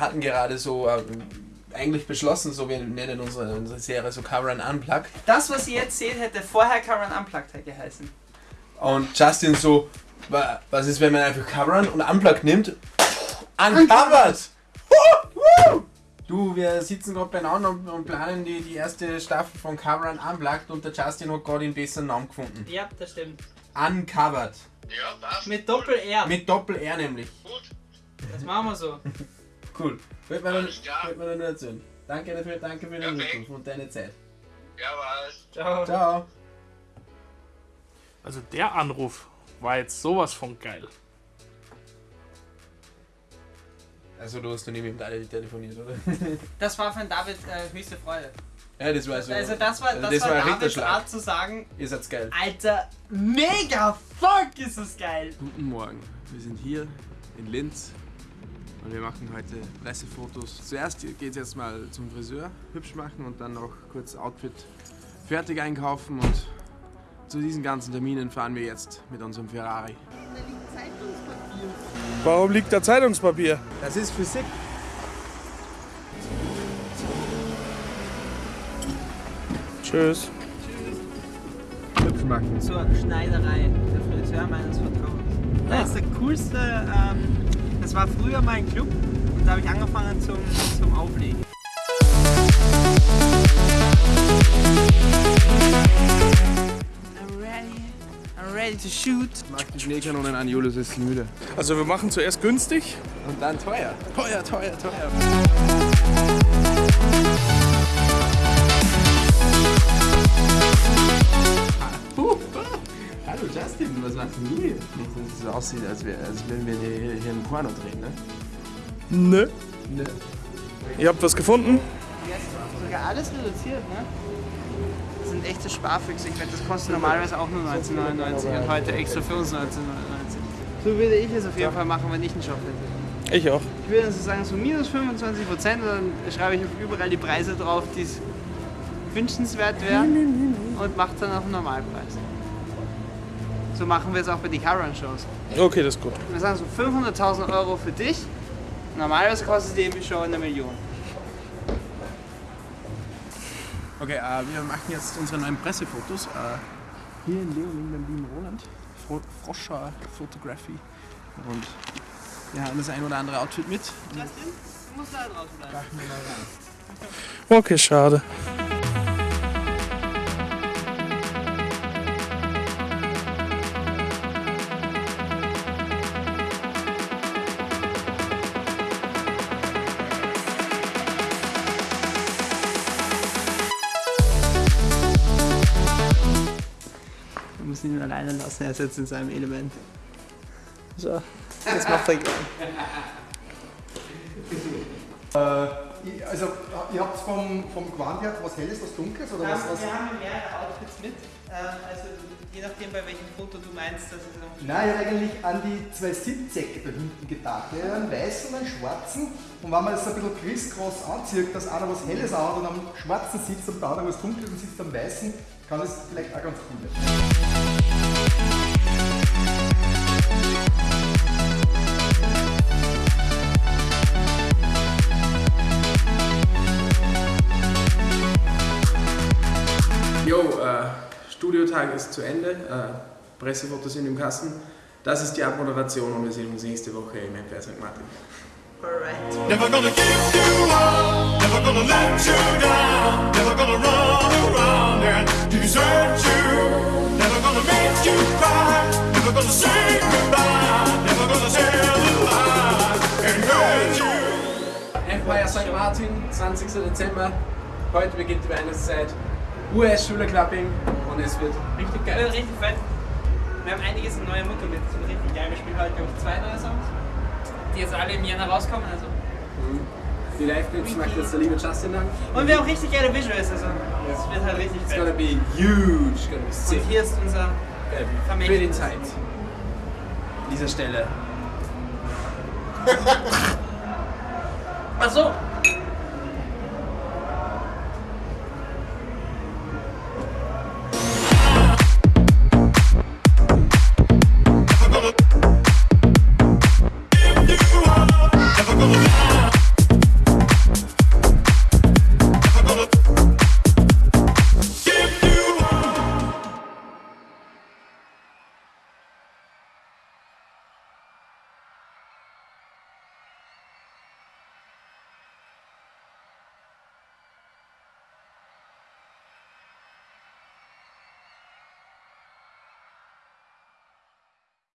hatten gerade so ähm, eigentlich beschlossen, so wir nennen unsere, unsere Serie so Cover and Unplug. Das, was ihr jetzt seht, hätte vorher Karen Unplugged geheißen. Und Justin so, wa- was ist, wenn man einfach Cover und Unplug nimmt? Uncovered! Du, wir sitzen gerade beieinander und, und planen die, die erste Staffel von Cover and Unplugged und der Justin hat gerade den besseren Namen gefunden. Ja, das stimmt. Uncovered. Ja, passt. Mit Doppel-R. Mit Doppel-R nämlich. Gut. Das machen wir so. Cool. Man, Alles klar. wollte man nur erzählen. Danke dafür, danke für den Perfekt. Rückruf und deine Zeit. Jawohl. Ciao. Ciao. Also der Anruf war jetzt sowas von geil. Also du hast nie mit dem Daniel telefoniert, oder? Das war von David äh, höchste Freude. ja, das war so. Also das war, also das das war war Davids Ritterschlag. Art zu sagen, Ihr seid's geil. Alter, mega fuck ist das geil. Guten Morgen, wir sind hier in Linz und wir machen heute Pressefotos. Zuerst geht es jetzt mal zum Friseur, hübsch machen und dann noch kurz Outfit fertig einkaufen und zu diesen ganzen Terminen fahren wir jetzt mit unserem Ferrari. Warum liegt da Zeitungspapier? Das ist Physik. Tschüss. Hübsch machen. Zur Schneiderei, der Friseur meines Vertrauens. Das ist der coolste, ähm, das war früher mein Club und da habe ich angefangen zum, zum Auflegen. I'm ready, I'm ready to shoot. Mach die Schneekanonen an, Julius ist müde. Also wir machen zuerst günstig. Und dann teuer. Teuer, teuer, teuer. Justin, was machst du hier? Nicht, dass es so aussieht, als, wär, als würden wir hier, hier einen Porno drehen, ne? Nö. Ne. Ihr habt was gefunden? Sogar alles reduziert, ne? Das sind echte Sparfüchse. Ich wette, das kostet normalerweise auch nur 19,99 und heute extra für uns 19,99. So würde ich es auf jeden Fall machen, wenn ich einen Job hätte. Ich auch. Ich würde also sagen, so minus 25 Prozent und dann schreibe ich auf überall die Preise drauf, die es wünschenswert wären und mache dann auch einen Normalpreis. So machen wir es auch bei den Current-Shows. Okay, das ist gut. Wir sagen so 500.000 Euro für dich. Normalerweise kostet die Show eine Million. Okay, äh, wir machen jetzt unsere neuen Pressefotos. Äh, hier in Leoling beim lieben Roland. Fro Froscher Photography. Und wir haben das ein oder andere Outfit mit. Justin, du musst da draußen bleiben. Okay, schade. Müssen ihn alleine lassen, er ist jetzt in seinem Element. So, das macht er gerne. Also, ihr habt vom, vom her was Helles, was Dunkles oder was? was? wir haben mehrere Outfits mit. Also je nachdem, bei welchem Foto du meinst, dass es noch Nein, ich habe eigentlich an die zwei Sitzsäcke da hinten gedacht. Ja, einen weißen und einen schwarzen. Und wenn man das ein bisschen crisscross anzieht, dass einer was Helles anhat und am schwarzen sitzt und der andere was Dunkles und sitzt am weißen, kann das vielleicht auch ganz cool werden. Jo, äh, Studiotag ist zu Ende. Äh, Pressefotos sind im Kasten. Das ist die Abmoderation und wir sehen uns nächste Woche im MPR St. Martin. Alright. Never gonna give you up, never gonna let you down, never gonna run around and desert you, never gonna make you cry, never gonna say goodbye, never gonna tell a lie and hurt you. Empire St. Martin, 20. Dezember. Heute beginnt die Weihnachtszeit. US-Schülerclubbing und es wird richtig Ja, geil. richtig fett. Wir haben einiges an neue Mucke mit. Das wird richtig geil. Wir spielen heute glaube ich, zwei neue Songs, die jetzt alle im Jänner rauskommen. Also. Die Live-Clips macht jetzt der liebe Justin dann. Und wir haben richtig geile Visuals. Also. Das wird halt richtig It's gonna fett. be huge, it's gonna be sick. Und hier ist unser die Vermächtnis. Zeit. An dieser Stelle. Ach so,